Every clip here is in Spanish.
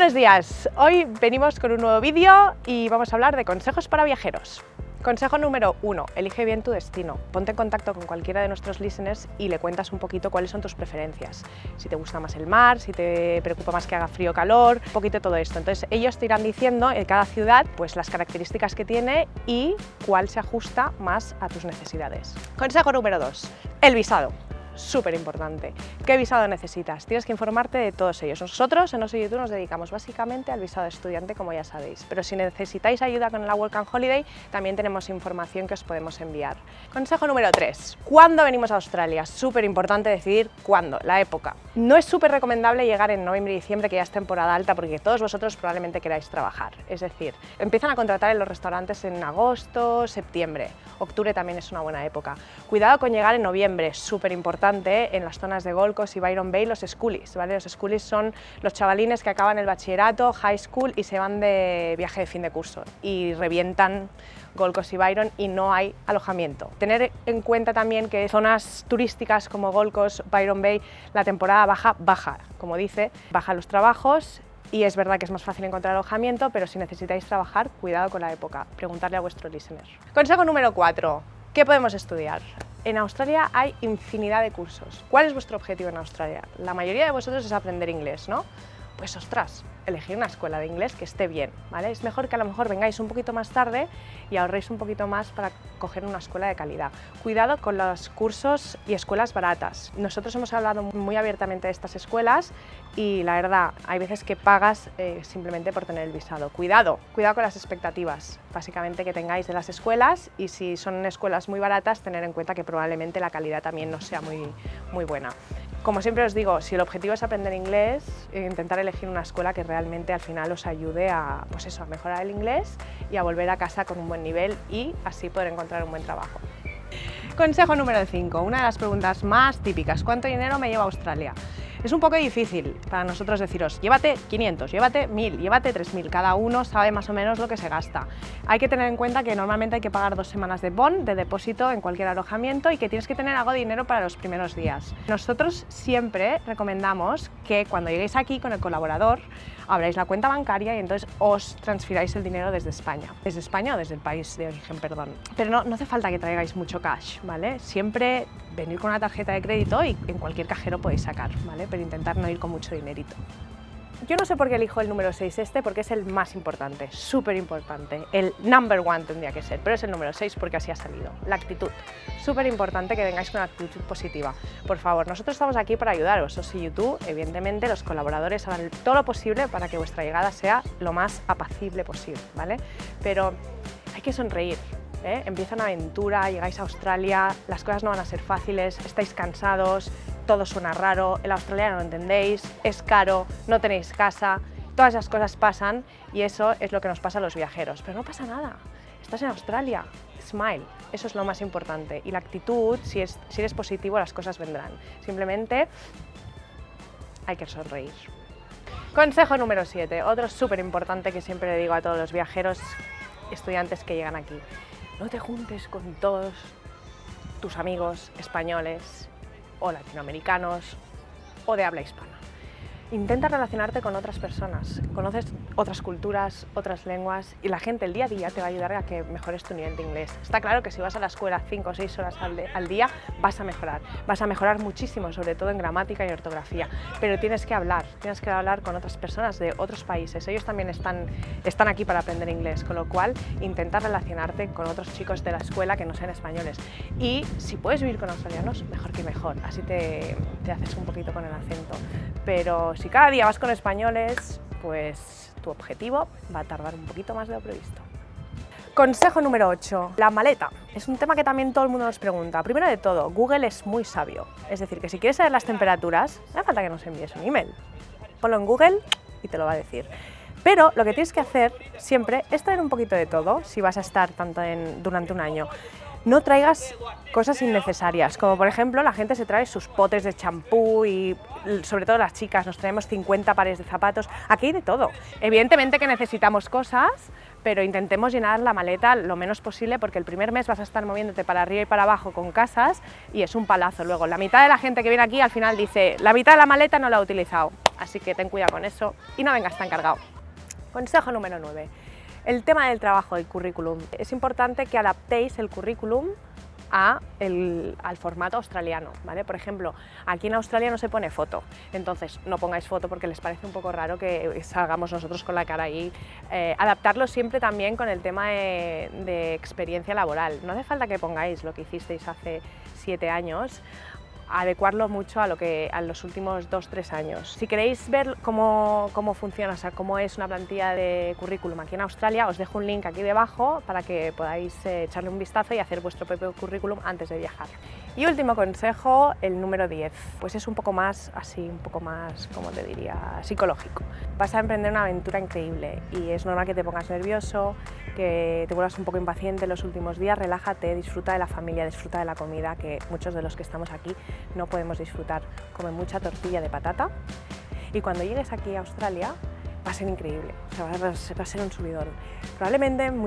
buenos días, hoy venimos con un nuevo vídeo y vamos a hablar de consejos para viajeros. Consejo número uno, elige bien tu destino. Ponte en contacto con cualquiera de nuestros listeners y le cuentas un poquito cuáles son tus preferencias. Si te gusta más el mar, si te preocupa más que haga frío o calor, un poquito todo esto. Entonces ellos te irán diciendo en cada ciudad pues las características que tiene y cuál se ajusta más a tus necesidades. Consejo número dos, el visado súper importante. ¿Qué visado necesitas? Tienes que informarte de todos ellos. Nosotros en Oso YouTube nos dedicamos básicamente al visado estudiante, como ya sabéis, pero si necesitáis ayuda con la Work and Holiday, también tenemos información que os podemos enviar. Consejo número 3. ¿Cuándo venimos a Australia? Súper importante decidir cuándo, la época. No es súper recomendable llegar en noviembre y diciembre, que ya es temporada alta, porque todos vosotros probablemente queráis trabajar. Es decir, empiezan a contratar en los restaurantes en agosto, septiembre. Octubre también es una buena época. Cuidado con llegar en noviembre, súper importante en las zonas de Gold y Byron Bay los schoolies. ¿vale? Los schoolies son los chavalines que acaban el bachillerato, high school y se van de viaje de fin de curso y revientan Gold y Byron y no hay alojamiento. Tener en cuenta también que zonas turísticas como Gold Byron Bay, la temporada baja, baja, como dice, baja los trabajos y es verdad que es más fácil encontrar alojamiento, pero si necesitáis trabajar, cuidado con la época, preguntarle a vuestro listener. Consejo número 4. ¿Qué podemos estudiar? En Australia hay infinidad de cursos. ¿Cuál es vuestro objetivo en Australia? La mayoría de vosotros es aprender inglés, ¿no? Pues ostras, elegir una escuela de inglés que esté bien, ¿vale? Es mejor que a lo mejor vengáis un poquito más tarde y ahorréis un poquito más para coger una escuela de calidad. Cuidado con los cursos y escuelas baratas. Nosotros hemos hablado muy abiertamente de estas escuelas y la verdad, hay veces que pagas eh, simplemente por tener el visado. Cuidado, cuidado con las expectativas, básicamente que tengáis de las escuelas y si son escuelas muy baratas, tener en cuenta que probablemente la calidad también no sea muy, muy buena. Como siempre os digo, si el objetivo es aprender inglés, eh, intentar elegir una escuela que realmente al final os ayude a, pues eso, a mejorar el inglés y a volver a casa con un buen nivel y así poder encontrar un buen trabajo. Consejo número 5, una de las preguntas más típicas, ¿cuánto dinero me lleva a Australia? Es un poco difícil para nosotros deciros, llévate 500, llévate 1000, llévate 3000, cada uno sabe más o menos lo que se gasta. Hay que tener en cuenta que normalmente hay que pagar dos semanas de bond, de depósito en cualquier alojamiento y que tienes que tener algo de dinero para los primeros días. Nosotros siempre recomendamos que cuando lleguéis aquí con el colaborador, abráis la cuenta bancaria y entonces os transfiráis el dinero desde España. Desde España o desde el país de origen, perdón. Pero no, no hace falta que traigáis mucho cash, ¿vale? Siempre venir con una tarjeta de crédito y en cualquier cajero podéis sacar, ¿vale? Pero intentar no ir con mucho dinerito. Yo no sé por qué elijo el número 6 este, porque es el más importante, súper importante. El number one tendría que ser, pero es el número 6 porque así ha salido. La actitud. Súper importante que vengáis con una actitud positiva. Por favor, nosotros estamos aquí para ayudaros. Os y YouTube, evidentemente, los colaboradores harán todo lo posible para que vuestra llegada sea lo más apacible posible, ¿vale? Pero hay que sonreír, ¿eh? empieza una aventura, llegáis a Australia, las cosas no van a ser fáciles, estáis cansados, todo suena raro, el australiano no entendéis, es caro, no tenéis casa, todas esas cosas pasan y eso es lo que nos pasa a los viajeros. Pero no pasa nada, estás en Australia, smile, eso es lo más importante. Y la actitud, si, es, si eres positivo, las cosas vendrán. Simplemente hay que sonreír. Consejo número 7, otro súper importante que siempre le digo a todos los viajeros estudiantes que llegan aquí no te juntes con todos tus amigos españoles o latinoamericanos o de habla hispana. Intenta relacionarte con otras personas, conoces otras culturas, otras lenguas y la gente el día a día te va a ayudar a que mejores tu nivel de inglés. Está claro que si vas a la escuela 5 o 6 horas al, día vas a mejorar, vas a mejorar muchísimo, sobre todo en gramática y ortografía, pero tienes que hablar, tienes que hablar con otras personas de otros países, ellos también están, están aquí para aprender inglés, con lo cual intenta relacionarte con otros chicos de la escuela que no sean españoles. Y si puedes vivir con australianos, mejor que mejor, así te, te haces un poquito con el acento, pero si cada día vas con españoles, pues tu objetivo va a tardar un poquito más de lo previsto. Consejo número 8, la maleta. Es un tema que también todo el mundo nos pregunta. Primero de todo, Google es muy sabio. Es decir, que si quieres saber las temperaturas, no hace falta que nos envíes un email. Ponlo en Google y te lo va a decir. Pero lo que tienes que hacer siempre es traer un poquito de todo si vas a estar tanto en, durante un año no traigas cosas innecesarias, como por ejemplo la gente se trae sus potes de champú y sobre todo las chicas nos traemos 50 pares de zapatos, aquí hay de todo. Evidentemente que necesitamos cosas, pero intentemos llenar la maleta lo menos posible porque el primer mes vas a estar moviéndote para arriba y para abajo con casas y es un palazo luego. La mitad de la gente que viene aquí al final dice, la mitad de la maleta no la he utilizado, así que ten cuidado con eso y no vengas tan cargado. Consejo número 9. El tema del trabajo del currículum. Es importante que adaptéis el currículum al formato australiano, ¿vale? Por ejemplo, aquí en Australia no se pone foto, entonces no pongáis foto porque les parece un poco raro que salgamos nosotros con la cara ahí. Eh, adaptarlo siempre también con el tema de, de experiencia laboral. No hace falta que pongáis lo que hicisteis hace siete años, adecuarlo mucho a, lo que, a los últimos dos, tres años. Si queréis ver cómo, cómo funciona, o sea, cómo es una plantilla de currículum aquí en Australia, os dejo un link aquí debajo para que podáis eh, echarle un vistazo y hacer vuestro propio currículum antes de viajar. Y último consejo, el número 10, pues es un poco más así, un poco más, como te diría, psicológico. Vas a emprender una aventura increíble y es normal que te pongas nervioso, que te vuelvas un poco impaciente los últimos días, relájate, disfruta de la familia, disfruta de la comida, que muchos de los que estamos aquí no podemos disfrutar. Come mucha tortilla de patata y cuando llegues aquí a Australia va a ser increíble, va, a ser un subidón. Probablemente en,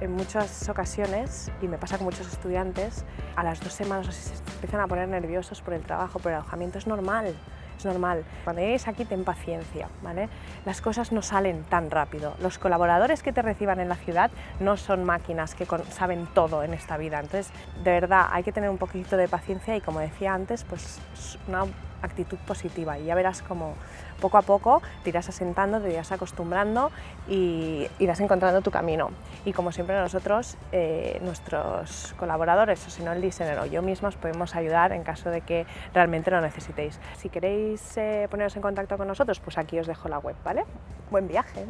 en muchas ocasiones, y me pasa con muchos estudiantes, a las dos semanas se empiezan a poner nerviosos por el trabajo, por el alojamiento, es normal, es normal. Cuando llegues aquí ten paciencia, ¿vale? Las cosas no salen tan rápido. Los colaboradores que te reciban en la ciudad no son máquinas que saben todo en esta vida. Entonces, de verdad, hay que tener un poquito de paciencia y como decía antes, pues una actitud positiva y ya verás como poco a poco te irás asentando, te irás acostumbrando y irás encontrando tu camino. Y como siempre nosotros, eh, nuestros colaboradores, o si no el diseñador o yo misma, os podemos ayudar en caso de que realmente lo necesitéis. Si queréis eh, poneros en contacto con nosotros, pues aquí os dejo la web, ¿vale? Buen viaje.